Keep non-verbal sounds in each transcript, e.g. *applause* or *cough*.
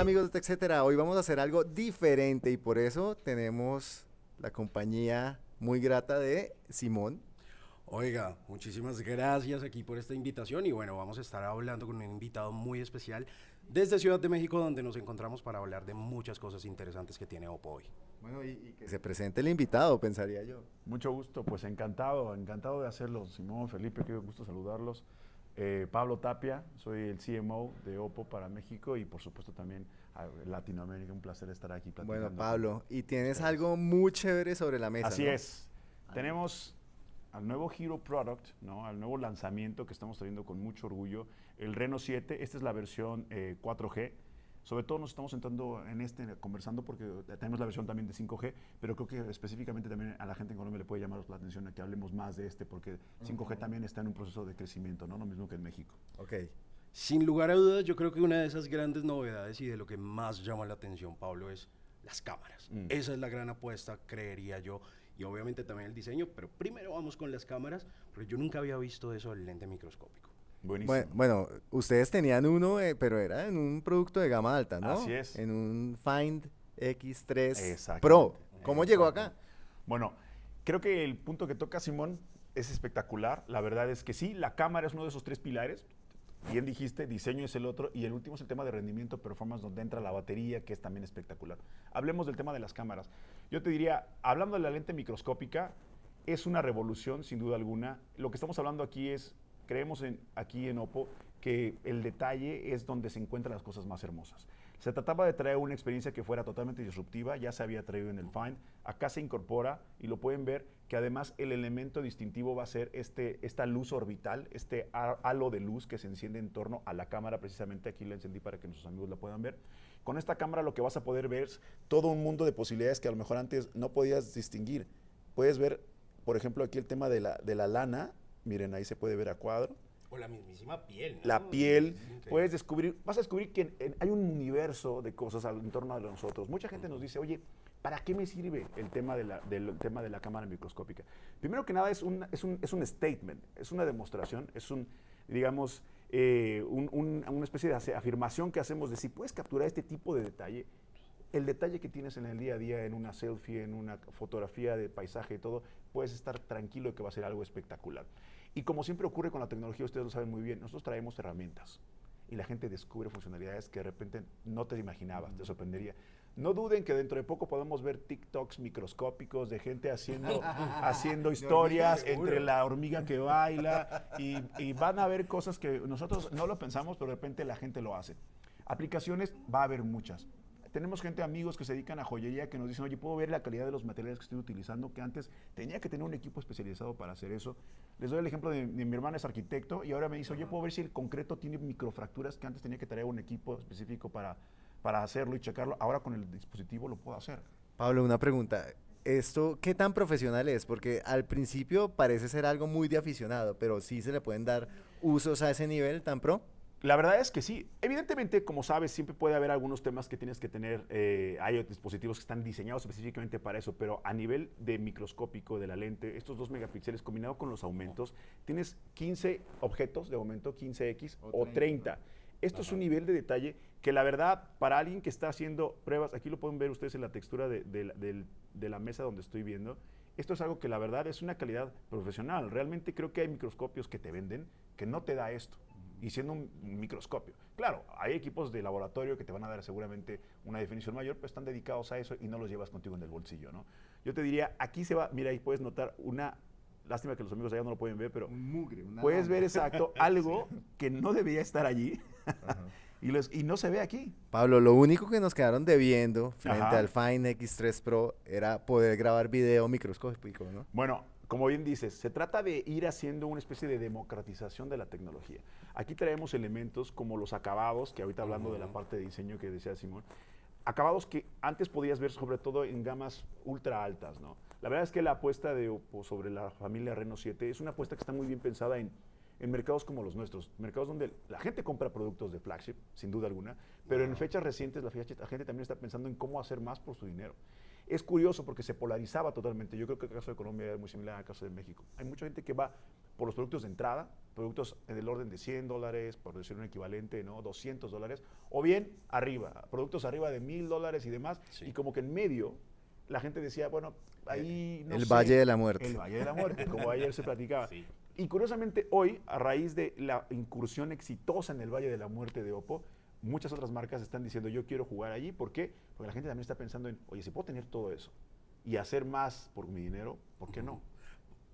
Hola amigos de TechCetera, hoy vamos a hacer algo diferente y por eso tenemos la compañía muy grata de Simón. Oiga, muchísimas gracias aquí por esta invitación y bueno, vamos a estar hablando con un invitado muy especial desde Ciudad de México donde nos encontramos para hablar de muchas cosas interesantes que tiene Oppo hoy. Bueno, y, que se presente el invitado, pensaría yo. Mucho gusto, pues encantado, encantado de hacerlo. Simón, Felipe, qué gusto saludarlos. Eh, Pablo Tapia, soy el CMO de Oppo para México y por supuesto también Latinoamérica. Un placer estar aquí platicando. Bueno, Pablo, y tienes algo muy chévere sobre la mesa. Así es. Tenemos al nuevo Hero Product, ¿no? al nuevo lanzamiento que estamos trayendo con mucho orgullo, el Reno 7. Esta es la versión 4G eh, sobre todo nos estamos sentando en este, conversando porque tenemos la versión también de 5G, pero creo que específicamente también a la gente en Colombia le puede llamar la atención a que hablemos más de este, porque 5G también está en un proceso de crecimiento, ¿no? Lo mismo que en México. Ok. Sin lugar a dudas, yo creo que una de esas grandes novedades y de lo que más llama la atención, Pablo, es las cámaras. Mm. Esa es la gran apuesta, creería yo, y obviamente también el diseño, pero primero vamos con las cámaras, porque yo nunca había visto eso del lente microscópico. Bueno, ustedes tenían uno, eh, pero era en un producto de gama alta, ¿no? Así es. En un Find X3 Pro. ¿Cómo llegó acá? Bueno, creo que el punto que toca Simón es espectacular. La verdad es que sí, la cámara es uno de esos tres pilares. Bien dijiste, diseño es el otro y el último es el tema de rendimiento, performance, donde entra la batería, que es también espectacular. Hablemos del tema de las cámaras. Yo te diría, hablando de la lente microscópica, es una revolución sin duda alguna. Lo que estamos hablando aquí es creemos aquí en Oppo que el detalle es donde se encuentran las cosas más hermosas. Se trataba de traer una experiencia que fuera totalmente disruptiva, ya se había traído en el Find, acá se incorpora y lo pueden ver que además el elemento distintivo va a ser este, esta luz orbital, este halo de luz que se enciende en torno a la cámara, precisamente aquí la encendí para que nuestros amigos la puedan ver. Con esta cámara lo que vas a poder ver es todo un mundo de posibilidades que a lo mejor antes no podías distinguir. Puedes ver, por ejemplo, aquí el tema de la, de la lana, Miren, ahí se puede ver a cuadro. O la mismísima piel. La piel. Puedes descubrir, vas a descubrir que hay un universo de cosas en torno a nosotros. Mucha gente nos dice, oye, ¿para qué me sirve el tema de la, del tema de la cámara microscópica? Primero que nada, es un, es un, es un statement, es una demostración, es un, digamos, eh, una especie de afirmación que hacemos de si puedes capturar este tipo de detalle, el detalle que tienes en el día a día, en una selfie, en una fotografía de paisaje y todo, puedes estar tranquilo de que va a ser algo espectacular. Y como siempre ocurre con la tecnología, ustedes lo saben muy bien, nosotros traemos herramientas y la gente descubre funcionalidades que de repente no te imaginabas, te sorprendería. No duden que dentro de poco podemos ver TikToks microscópicos de gente haciendo, *laughs* haciendo historias entre la hormiga que baila y, y, van a ver cosas que nosotros no lo pensamos, pero de repente la gente lo hace. Aplicaciones va a haber muchas tenemos gente, amigos que se dedican a joyería que nos dicen, oye, puedo ver la calidad de los materiales que estoy utilizando, que antes tenía que tener un equipo especializado para hacer eso. Les doy el ejemplo de, mi hermana es arquitecto y ahora me dice, oye, puedo ver si el concreto tiene microfracturas que antes tenía que tener un equipo específico para, para hacerlo y checarlo. Ahora con el dispositivo lo puedo hacer. Pablo, una pregunta. ¿Esto qué tan profesional es? Porque al principio parece ser algo muy de aficionado, pero sí se le pueden dar usos a ese nivel tan pro. La verdad es que sí. Evidentemente, como sabes, siempre puede haber algunos temas que tienes que tener. Eh, hay dispositivos que están diseñados específicamente para eso, pero a nivel de microscópico de la lente, estos dos megapíxeles combinado con los aumentos, tienes 15 objetos de aumento, 15X o 30. Esto es un nivel de detalle que la verdad, para alguien que está haciendo pruebas, aquí lo pueden ver ustedes en la textura de, de la mesa donde estoy viendo, esto es algo que la verdad es una calidad profesional. Realmente creo que hay microscopios que te venden que no te da esto y siendo un microscopio. Claro, hay equipos de laboratorio que te van a dar seguramente una definición mayor, pero están dedicados a eso y no los llevas contigo en el bolsillo, ¿no? Yo te diría, aquí se va, mira, ahí puedes notar una, lástima que los amigos allá no lo pueden ver, pero un mugre, una puedes ver exacto *laughs* algo que no debería estar allí. *laughs* Y, los, y, no se ve aquí. Pablo, lo único que nos quedaron debiendo frente al Fine X3 Pro era poder grabar video microscópico, ¿no? Bueno, como bien dices, se trata de ir haciendo una especie de democratización de la tecnología. Aquí traemos elementos como los acabados, que ahorita hablando de la parte de diseño que decía Simón, acabados que antes podías ver sobre todo en gamas ultra altas, ¿no? La verdad es que la apuesta de sobre la familia Reno 7 es una apuesta que está muy bien pensada en, en mercados como los nuestros, mercados donde la gente compra productos de flagship, sin duda alguna, pero en fechas recientes la, la gente también está pensando en cómo hacer más por su dinero. Es curioso porque se polarizaba totalmente. Yo creo que el caso de Colombia es muy similar al caso de México. Hay mucha gente que va por los productos de entrada, productos en el orden de 100 dólares, por decir un equivalente, ¿no? 200 dólares, o bien arriba, productos arriba de 1000 dólares y demás, Sí. y como que en medio la gente decía, bueno, ahí no el sé, Valle de la Muerte. El Valle de la Muerte, como ayer se platicaba. *laughs* Sí. Y curiosamente hoy, a raíz de la incursión exitosa en el Valle de la Muerte de Oppo, muchas otras marcas están diciendo yo quiero jugar allí. ¿Por qué? Porque la gente también está pensando en, oye, si puedo tener todo eso y hacer más por mi dinero, ¿por qué no?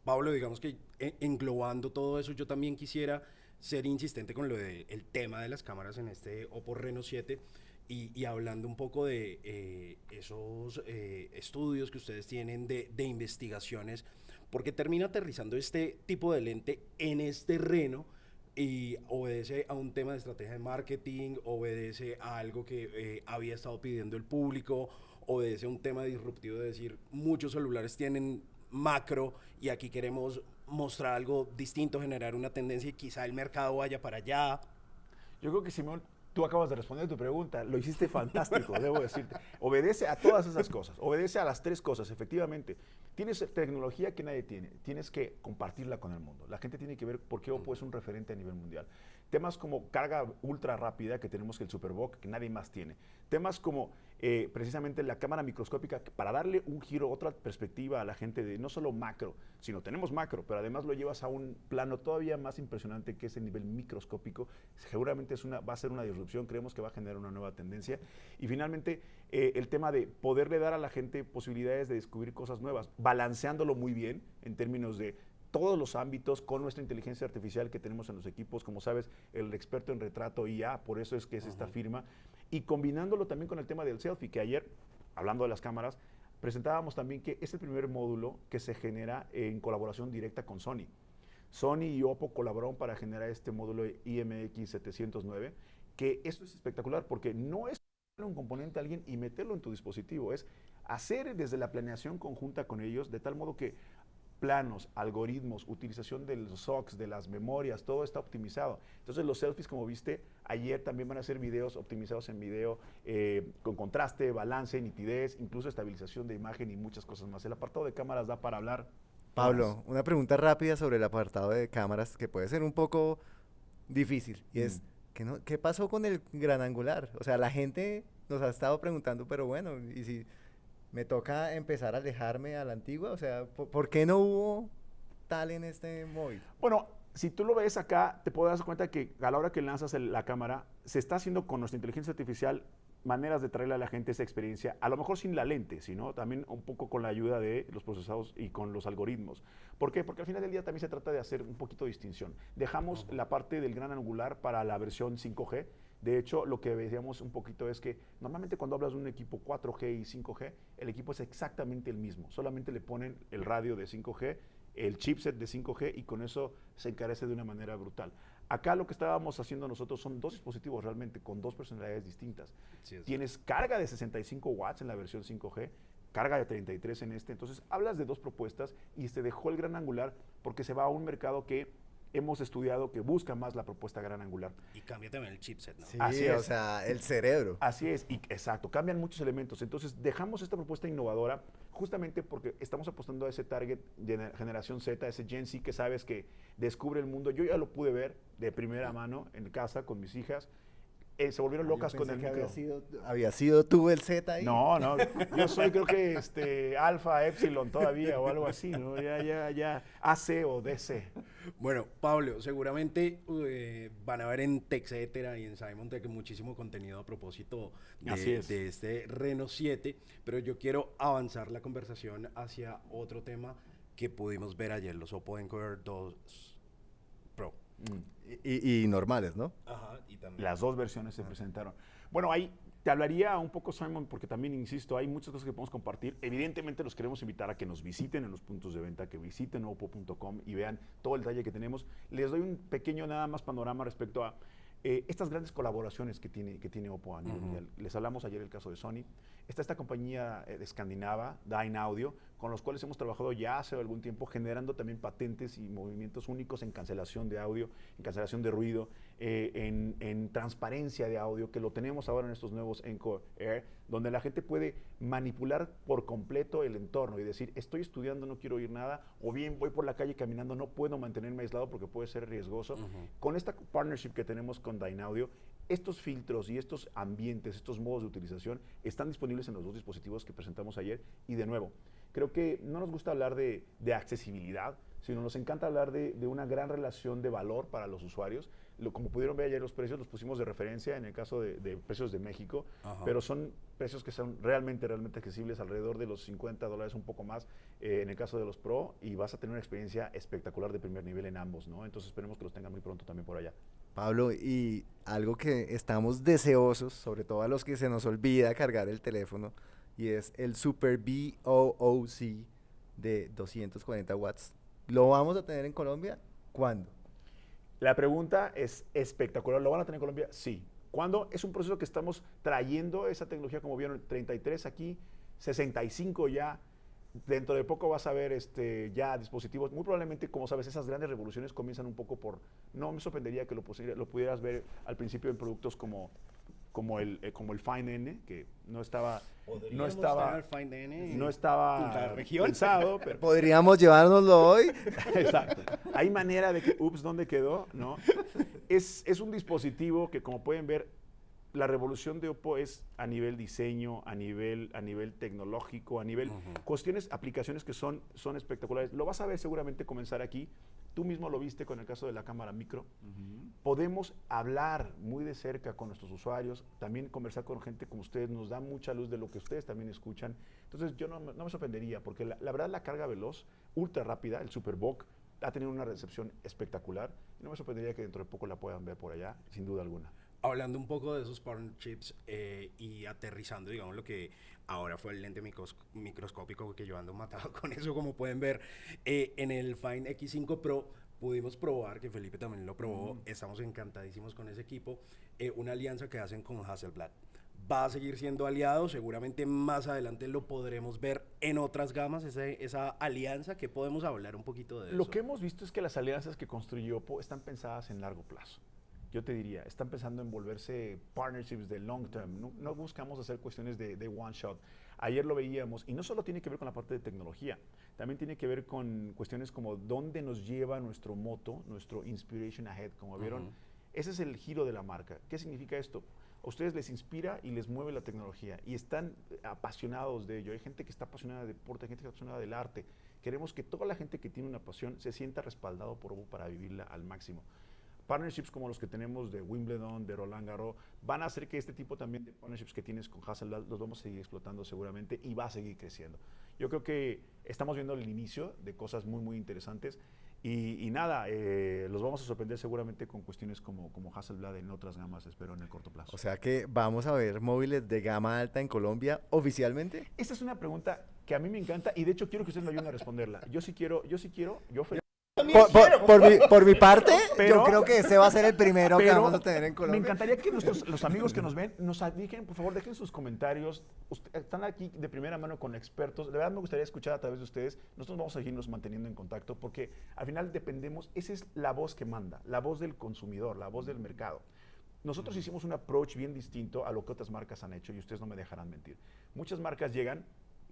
Pablo, digamos que en- englobando todo eso, yo también quisiera ser insistente con lo del tema de las cámaras en este Oppo Reno 7 y, y hablando un poco de eh, esos eh, estudios que ustedes tienen de, de investigaciones, porque termina aterrizando este tipo de lente en este Reno y obedece a un tema de estrategia de marketing, obedece a algo que eh, había estado pidiendo el público, obedece a un tema disruptivo de decir, muchos celulares tienen macro y aquí queremos mostrar algo distinto, generar una tendencia y quizá el mercado vaya para allá. Yo creo que Simón, tú acabas de responder tu pregunta, lo hiciste fantástico, *laughs* debo decirte. Obedece a todas esas cosas, obedece a las tres cosas, efectivamente. Tienes tecnología que nadie tiene, tienes que compartirla con el mundo. La gente tiene que ver por qué Oppo es un referente a nivel mundial. Temas como carga ultra rápida que tenemos que el Superbook, que nadie más tiene. Temas como eh, precisamente la cámara microscópica, para darle un giro, otra perspectiva a la gente de no solo macro, sino tenemos macro, pero además lo llevas a un plano todavía más impresionante que es el nivel microscópico. Seguramente es una, va a ser una disrupción, creemos que va a generar una nueva tendencia. Y finalmente, eh, el tema de poderle dar a la gente posibilidades de descubrir cosas nuevas, balanceándolo muy bien en términos de todos los ámbitos con nuestra inteligencia artificial que tenemos en los equipos, como sabes, el experto en retrato IA, por eso es que es esta firma, y combinándolo también con el tema del selfie, que ayer, hablando de las cámaras, presentábamos también que es el primer módulo que se genera en colaboración directa con Sony. Sony y Oppo colaboraron para generar este módulo IMX 709, que esto es espectacular porque no es un componente a alguien y meterlo en tu dispositivo, es hacer desde la planeación conjunta con ellos de tal modo que planos, algoritmos, utilización de los SOCs, de las memorias, todo está optimizado. Entonces los selfies, como viste, ayer también van a ser videos optimizados en video eh, con contraste, balance, nitidez, incluso estabilización de imagen y muchas cosas más. El apartado de cámaras da para hablar. Pablo, una pregunta rápida sobre el apartado de cámaras que puede ser un poco difícil. Y es, Mm. ¿qué, no- ¿qué pasó con el gran angular? O sea, la gente nos ha estado preguntando, pero bueno, y si me toca empezar a alejarme a la antigua, o sea, ¿por, por qué no hubo tal en este móvil? Bueno, si tú lo ves acá, te puedes dar cuenta que a la hora que lanzas el- la cámara, se está haciendo con nuestra inteligencia artificial maneras de traerle a la gente esa experiencia, a lo mejor sin la lente, sino también un poco con la ayuda de los procesados y con los algoritmos. ¿Por qué? Porque al final del día también se trata de hacer un poquito de distinción. Dejamos la parte del gran angular para la versión 5G. De hecho, lo que veíamos un poquito es que normalmente cuando hablas de un equipo 4G y 5G, el equipo es exactamente el mismo. Solamente le ponen el radio de 5G, el chipset de 5G y con eso se encarece de una manera brutal. Acá lo que estábamos haciendo nosotros son dos dispositivos realmente con dos personalidades distintas. Sí, Tienes carga de 65 watts en la versión 5G, carga de 33 en este. Entonces, hablas de dos propuestas y se dejó el gran angular porque se va a un mercado que hemos estudiado que busca más la propuesta gran angular. Y cambia también el chipset, ¿no? Sí, Así o es. sea, el cerebro. Así es, y exacto, cambian muchos elementos. Entonces, dejamos esta propuesta innovadora justamente porque estamos apostando a ese target de generación Z, ese Gen Z que sabes que descubre el mundo. Yo ya lo pude ver de primera mano en casa con mis hijas. Eh, se volvieron locas Yo con el que micro. había sido, había sido tú el Z ahí. No, no, yo soy creo que este alfa, epsilon todavía o algo así, ¿no? Ya, ya, ya, AC o DC. Bueno, Pablo, seguramente eh, van a ver en TechCetera y en Simon Tech muchísimo contenido a propósito Así de, es. de este Reno 7, pero yo quiero avanzar la conversación hacia otro tema que pudimos ver ayer, los Oppo Encoder 2 Y, y normales, ¿no? Ajá, y también. Las dos versiones se presentaron. Bueno, ahí te hablaría un poco, Simon, porque también, insisto, hay muchas cosas que podemos compartir. Evidentemente los queremos invitar a que nos visiten en los puntos de venta, que visiten oppo.com y vean todo el detalle que tenemos. Les doy un pequeño nada más panorama respecto a eh, estas grandes colaboraciones que tiene, que tiene Oppo a nivel mundial. Les hablamos ayer el caso de Sony. Está esta compañía eh, escandinava, Dyne Audio, con los cuales hemos trabajado ya hace algún tiempo, generando también patentes y movimientos únicos en cancelación de audio, en cancelación de ruido, eh, en, transparencia de audio, que lo tenemos ahora en estos nuevos Encore Air, donde la gente puede manipular por completo el entorno y decir, estoy estudiando, no quiero oír nada, o bien voy por la calle caminando, no puedo mantenerme aislado porque puede ser riesgoso. Con esta partnership que tenemos con Dynaudio, estos filtros y estos ambientes, estos modos de utilización están disponibles en los dos dispositivos que presentamos ayer y de nuevo, creo que no nos gusta hablar de, accesibilidad, sino nos encanta hablar de, una gran relación de valor para los usuarios. Lo, como pudieron ver ayer los precios, los pusimos de referencia en el caso de, precios de México, pero son precios que son realmente, realmente accesibles, alrededor de los 50 dólares, un poco más eh, en el caso de los Pro, y vas a tener una experiencia espectacular de primer nivel en ambos, ¿no? Entonces esperemos que los tengan muy pronto también por allá. Pablo, y algo que estamos deseosos, sobre todo a los que se nos olvida cargar el teléfono, y es el Super BOOC de 240 watts. ¿Lo vamos a tener en Colombia? ¿Cuándo? La pregunta es espectacular. ¿Lo van a tener en Colombia? Sí. ¿Cuándo? Es un proceso que estamos trayendo esa tecnología, como vieron, 33 aquí, 65 ya dentro de poco vas a ver este, ya dispositivos, muy probablemente, como sabes, esas grandes revoluciones comienzan un poco por, no me sorprendería que lo, lo pudieras ver al principio en productos como, como, el, eh, como el Fine N, que no estaba, no estaba, no estaba pensado. *laughs* Pero Podríamos llevárnoslo hoy. *laughs* Exacto. Hay manera de que, ups, ¿dónde quedó? ¿No? Es, es un dispositivo que, como pueden ver, la revolución de Oppo es a nivel diseño, a nivel, a nivel tecnológico, a nivel cuestiones, aplicaciones que son, son espectaculares. Lo vas a ver seguramente comenzar aquí. Tú mismo lo viste con el caso de la cámara micro. Podemos hablar muy de cerca con nuestros usuarios, también conversar con gente como ustedes, nos da mucha luz de lo que ustedes también escuchan. Entonces yo no, me sorprendería, porque la, verdad la carga veloz, ultra rápida, el Superbook, ha tenido una recepción espectacular. Y no me sorprendería que dentro de poco la puedan ver por allá, sin duda alguna hablando un poco de esos partnerships eh, y aterrizando, digamos, lo que ahora fue el lente microscópico que yo ando matado *laughs* con eso, como pueden ver, eh, en el Fine X5 Pro pudimos probar, que Felipe también lo probó, estamos encantadísimos con ese equipo, eh, una alianza que hacen con Hasselblad. Va a seguir siendo aliado, seguramente más adelante lo podremos ver en otras gamas, esa, esa alianza que podemos hablar un poquito de eso. Lo que hemos visto es que las alianzas que construyó Oppo están pensadas en largo plazo yo te diría, están pensando en volverse partnerships de long term. No, buscamos hacer cuestiones de, one shot. Ayer lo veíamos, y no solo tiene que ver con la parte de tecnología, también tiene que ver con cuestiones como dónde nos lleva nuestro moto, nuestro Inspiration Ahead, como vieron. Ese es el giro de la marca. ¿Qué significa esto? A ustedes les inspira y les mueve la tecnología y están apasionados de ello. Hay gente que está apasionada de deporte, hay gente que está apasionada del arte. Queremos que toda la gente que tiene una pasión se sienta respaldado por Ovo para vivirla al máximo partnerships como los que tenemos de Wimbledon, de Roland Garros, van a hacer que este tipo también de partnerships que tienes con Hasselblad los vamos a seguir explotando seguramente y va a seguir creciendo. Yo creo que estamos viendo el inicio de cosas muy, muy interesantes y, nada, eh, los vamos a sorprender seguramente con cuestiones como, como Hasselblad en otras gamas, espero, en el corto plazo. O sea que vamos a ver móviles de gama alta en Colombia oficialmente. Esta es una pregunta que a mí me encanta y de hecho quiero que ustedes me ayuden a responderla. Yo sí quiero, yo sí quiero, yo por, mi, parte, *laughs* yo creo que ese va a ser el primero que vamos a tener en Colombia. Me encantaría que nuestros, los amigos que nos ven *laughs* nos digan, por favor, dejen sus comentarios. están aquí de primera mano con expertos. De verdad me gustaría escuchar a través de ustedes. Nosotros vamos a seguirnos manteniendo en contacto porque al final dependemos, esa es la voz que manda, la voz del consumidor, la voz del mercado. Nosotros hicimos un approach bien distinto a lo que otras marcas han hecho y ustedes no me dejarán mentir. Muchas marcas llegan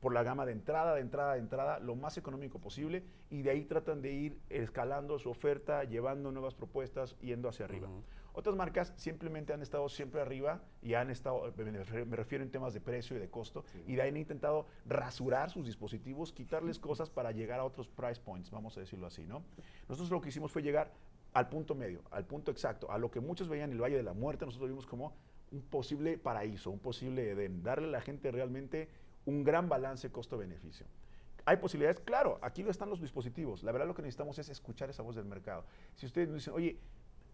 por la gama de entrada, de entrada, de entrada, lo más económico posible y de ahí tratan de ir escalando su oferta, llevando nuevas propuestas, yendo hacia arriba. Otras marcas simplemente han estado siempre arriba y han estado, me refiero en temas de precio y de costo, y de ahí han intentado rasurar sus dispositivos, quitarles cosas para llegar a otros price points, vamos a decirlo así, ¿no? Nosotros lo que hicimos fue llegar al punto medio, al punto exacto, a lo que muchos veían el Valle de la Muerte, nosotros vimos como un posible paraíso, un posible Edén, darle a la gente realmente un gran balance costo-beneficio. ¿Hay posibilidades? Claro, aquí están los dispositivos. La verdad lo que necesitamos es escuchar esa voz del mercado. Si ustedes nos dicen, oye,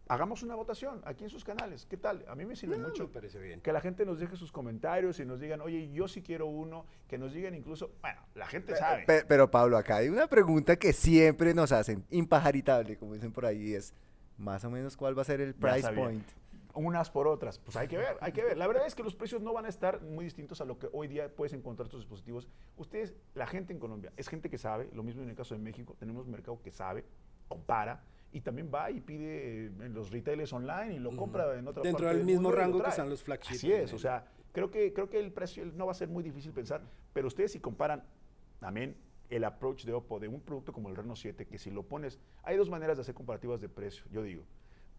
hagamos una votación aquí en sus canales, ¿qué tal? A mí me sirve mucho parece bien. que la gente nos deje sus comentarios y nos digan, oye, yo sí quiero uno, que nos digan incluso, bueno, la gente sabe. Pero, Pablo, acá hay una pregunta que siempre nos hacen, impajaritable, como dicen por ahí, es más o menos cuál va a ser el price point. Unas por otras. Pues hay que ver, hay que ver. La verdad es que los precios no van a estar muy distintos a lo que hoy día puedes encontrar estos dispositivos. Ustedes, la gente en Colombia, es gente que sabe, lo mismo en el caso de México, tenemos un mercado que sabe, compara, y también va y pide en los retailers online y lo compra en otra Dentro del mismo rango que están los flagships. Así es, o sea, creo que, creo que el precio no va a ser muy difícil pensar, pero ustedes si comparan también el approach de Oppo de un producto como el Reno 7, que si lo pones, hay dos maneras de hacer comparativas de precio, yo digo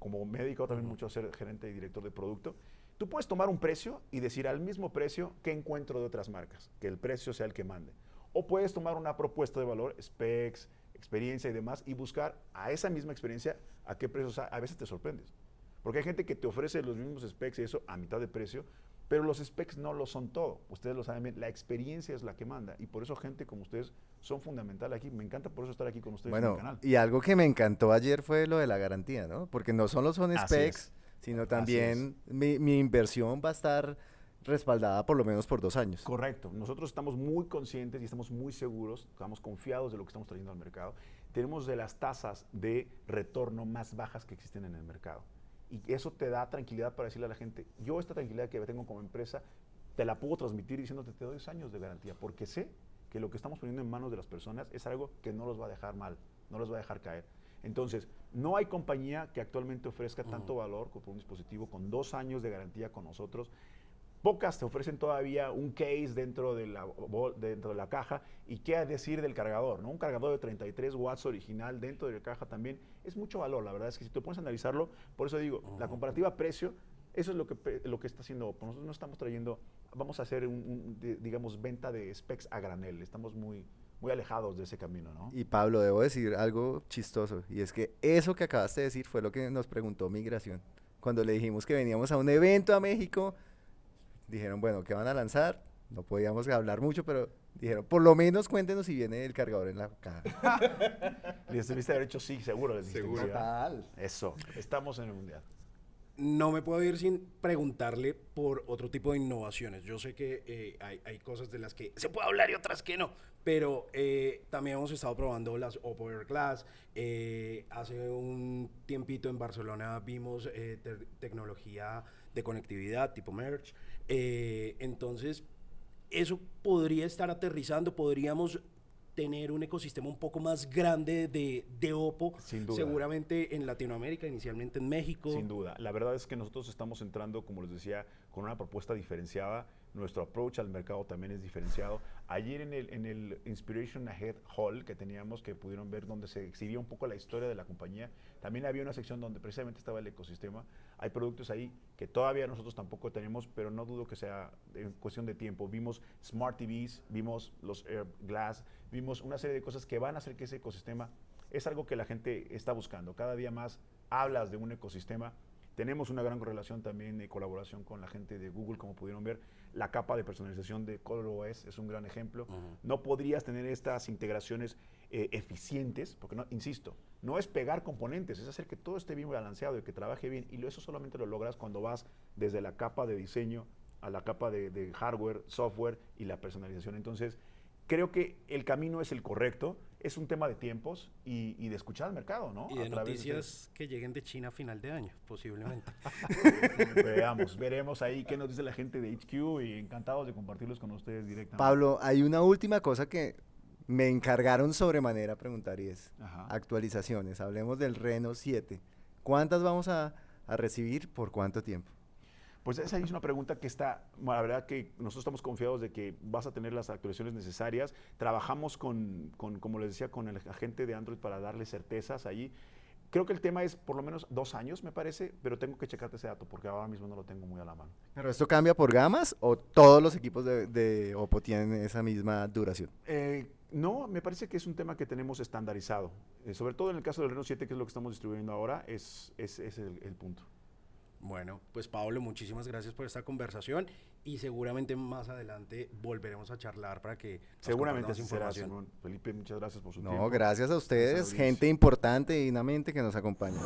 como médico también mucho ser gerente y director de producto, tú puedes tomar un precio y decir al mismo precio qué encuentro de otras marcas, que el precio sea el que mande. O puedes tomar una propuesta de valor, specs, experiencia y demás, y buscar a esa misma experiencia a qué precio, a veces te sorprendes. Porque hay gente que te ofrece los mismos specs y eso a mitad de precio, pero los specs no lo son todo. Ustedes lo saben bien, la experiencia es la que manda. Y por eso gente como ustedes son fundamental aquí. Me encanta por eso estar aquí con ustedes bueno, en el canal. Y algo que me encantó ayer fue lo de la garantía, ¿no? Porque no solo son specs, sino también mi, mi, inversión va a estar respaldada por lo menos por dos años. Correcto. Nosotros estamos muy conscientes y estamos muy seguros, estamos confiados de lo que estamos trayendo al mercado. Tenemos de las tasas de retorno más bajas que existen en el mercado. Y eso te da tranquilidad para decirle a la gente, yo esta tranquilidad que tengo como empresa, te la puedo transmitir diciéndote, te doy dos años de garantía, porque sé que lo que estamos poniendo en manos de las personas es algo que no los va a dejar mal, no los va a dejar caer. Entonces, no hay compañía que actualmente ofrezca tanto valor como un dispositivo con dos años de garantía con nosotros Pocas te ofrecen todavía un case dentro de la, dentro de la caja y qué decir del cargador, ¿no? Un cargador de 33 watts original dentro de la caja también es mucho valor, la verdad es que si te pones a analizarlo, por eso digo, la comparativa precio, eso es lo que, lo que está haciendo Nosotros no estamos trayendo, vamos a hacer, un, digamos, venta de specs a granel, estamos muy, muy alejados de ese camino, ¿no? Y Pablo, debo decir algo chistoso, y es que eso que acabaste de decir fue lo que nos preguntó Migración. Cuando le dijimos que veníamos a un evento a México, dijeron, bueno, ¿qué van a lanzar? No podíamos hablar mucho, pero dijeron, por lo menos cuéntenos si viene el cargador en la caja. *laughs* les debiste haber hecho sí, seguro. Les seguro. Total. Eso, estamos en el Mundial. No me puedo ir sin preguntarle por otro tipo de innovaciones. Yo sé que eh, hay, cosas de las que se puede hablar y otras que no, pero eh, también hemos estado probando las Oppo Air Glass. Eh, hace un tiempito en Barcelona vimos tecnología de conectividad tipo Merge. Eh, entonces, eso podría estar aterrizando, podríamos tener un ecosistema un poco más grande de, de Oppo, Sin duda. seguramente en Latinoamérica, inicialmente en México. Sin duda. La verdad es que nosotros estamos entrando, como les decía, con una propuesta diferenciada nuestro approach al mercado también es diferenciado. Ayer en el, en el Inspiration Ahead Hall que teníamos, que pudieron ver donde se exhibía un poco la historia de la compañía, también había una sección donde precisamente estaba el ecosistema. Hay productos ahí que todavía nosotros tampoco tenemos, pero no dudo que sea en cuestión de tiempo. Vimos Smart TVs, vimos los Air Glass, vimos una serie de cosas que van a hacer que ese ecosistema es algo que la gente está buscando. Cada día más hablas de un ecosistema tenemos una gran correlación también de colaboración con la gente de Google, como pudieron ver. La capa de personalización de ColorOS es un gran ejemplo. No podrías tener estas integraciones eh, eficientes, porque, no, insisto, no es pegar componentes, es hacer que todo esté bien balanceado y que trabaje bien. Y eso solamente lo logras cuando vas desde la capa de diseño a la capa de, de hardware, software y la personalización. Entonces, creo que el camino es el correcto es un tema de tiempos y, de escuchar al mercado, ¿no? Y de noticias que lleguen de China a final de año, posiblemente. *laughs* Veamos, veremos ahí qué nos dice la gente de HQ y encantados de compartirlos con ustedes directamente. Pablo, hay una última cosa que me encargaron sobremanera preguntar y es actualizaciones. Hablemos del Reno 7. ¿Cuántas vamos a recibir por cuánto tiempo? Pues esa es una pregunta que está, la verdad que nosotros estamos confiados de que vas a tener las actualizaciones necesarias. Trabajamos con, como les decía, con el agente de Android para darle certezas allí. Creo que el tema es por lo menos dos años, me parece, pero tengo que checarte ese dato porque ahora mismo no lo tengo muy a la mano. ¿Pero esto cambia por gamas o todos los equipos de, Oppo tienen esa misma duración? Eh, no, me parece que es un tema que tenemos estandarizado. Eh, sobre todo en el caso del Reno 7, que es lo que estamos distribuyendo ahora, es, es, el punto. Bueno, pues Pablo, muchísimas gracias por esta conversación y seguramente más adelante volveremos a charlar para que seguramente así información. Felipe, muchas gracias por su tiempo. No, gracias a ustedes, gente importante y dignamente que nos acompaña.